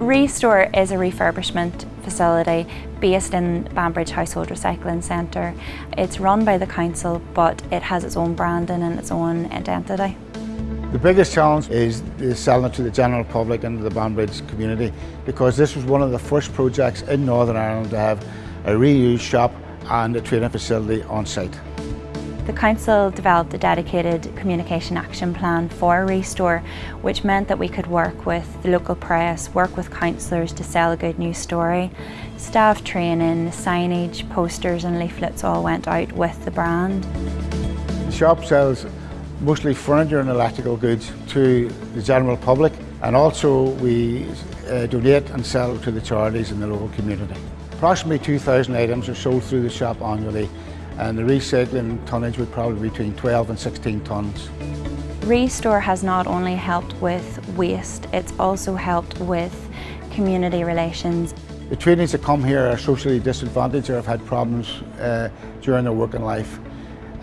Restore is a refurbishment facility based in Banbridge Household Recycling Centre. It's run by the council but it has its own branding and its own identity. The biggest challenge is, selling it to the general public and the Banbridge community because this was one of the first projects in Northern Ireland to have a reuse shop and a training facility on site. The Council developed a dedicated communication action plan for Restore which meant that we could work with the local press, work with councillors to sell a good news story. Staff training, signage, posters and leaflets all went out with the brand. The shop sells mostly furniture and electrical goods to the general public and also we uh, donate and sell to the charities in the local community. Approximately 2,000 items are sold through the shop annually and the recycling tonnage would probably be between 12 and 16 tonnes. Restore has not only helped with waste, it's also helped with community relations. The trainees that come here are socially disadvantaged or have had problems uh, during their working life.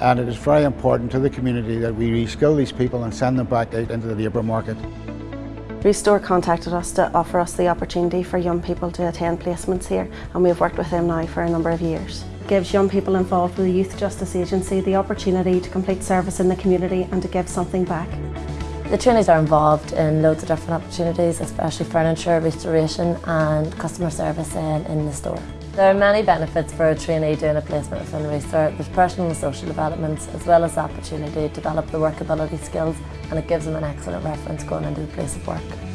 And it is very important to the community that we reskill these people and send them back out into the labour market. Restore contacted us to offer us the opportunity for young people to attend placements here and we've worked with them now for a number of years gives young people involved with the Youth Justice Agency the opportunity to complete service in the community and to give something back. The trainees are involved in loads of different opportunities, especially furniture, restoration and customer service in, in the store. There are many benefits for a trainee doing a placement within Restore. There's personal and social developments as well as the opportunity to develop the workability skills and it gives them an excellent reference going into the place of work.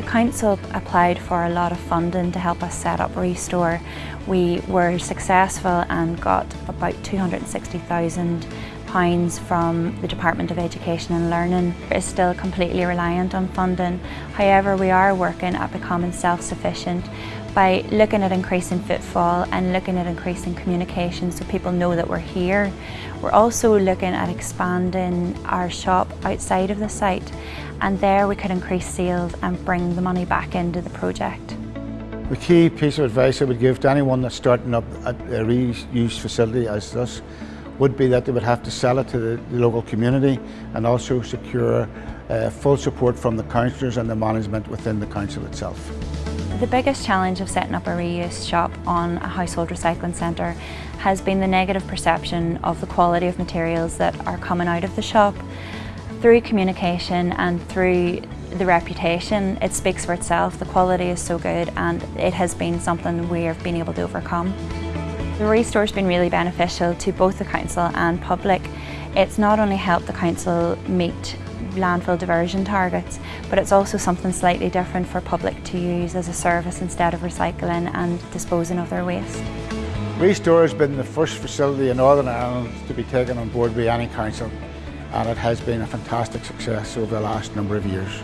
The council applied for a lot of funding to help us set up Restore. We were successful and got about £260,000 from the Department of Education and Learning. It's still completely reliant on funding. However, we are working at becoming self-sufficient by looking at increasing footfall and looking at increasing communication so people know that we're here. We're also looking at expanding our shop outside of the site and there we could increase sales and bring the money back into the project. The key piece of advice I would give to anyone that's starting up a reuse facility as this would be that they would have to sell it to the, local community and also secure uh, full support from the councillors and the management within the council itself. The biggest challenge of setting up a reuse shop on a household recycling centre has been the negative perception of the quality of materials that are coming out of the shop. Through communication and through the reputation, it speaks for itself. The quality is so good and it has been something we have been able to overcome. The restore has been really beneficial to both the council and public. It's not only helped the council meet landfill diversion targets, but it's also something slightly different for public to use as a service instead of recycling and disposing of their waste. Restore has been the first facility in Northern Ireland to be taken on board by any council and it has been a fantastic success over the last number of years.